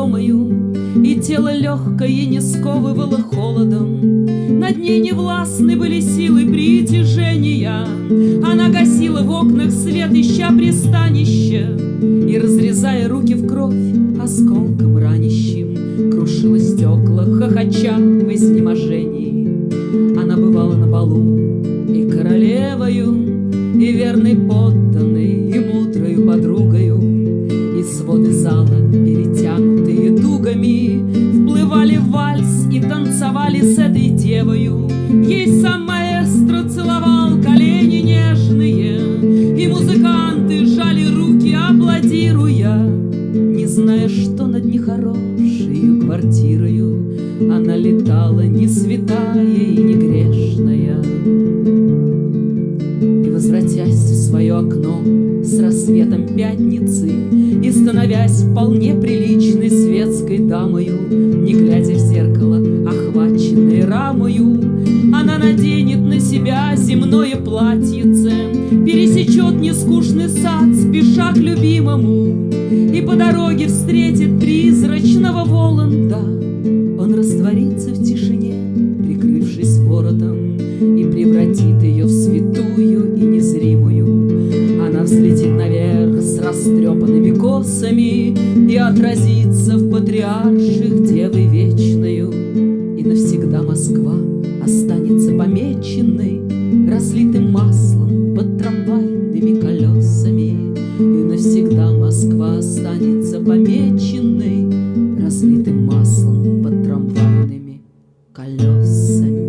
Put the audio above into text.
невесомою, И тело легкое не сковывало холодом. Над ней невластны были силы притяжения. Она гасила в окнах свет, ища пристанище, И, разрезая руки в кровь, осколком ранящим, Крушила стекла, хохоча в изнеможении. Она бывала на балу и королевою, И верной подданной, дугами, Вплывали в вальс и танцевали с этой девою. Ей сам маэстро целовал колени нежные, И музыканты жали руки, аплодируя, Не зная, что над нехорошею квартирою Она летала не святая и не грешная. И, возвратясь в свое окно с рассветом пятницы И становясь вполне приличной светской дамою, Не глядя в зеркало, охваченной рамою, Она наденет на себя земное платьице, Пересечет нескучный сад, спеша к любимому, И по дороге встретит колоссами И отразится в патриарших девы вечную И навсегда Москва останется помеченной Разлитым маслом под трамвайными колесами. И навсегда Москва останется помеченной Разлитым маслом под трамвайными колесами.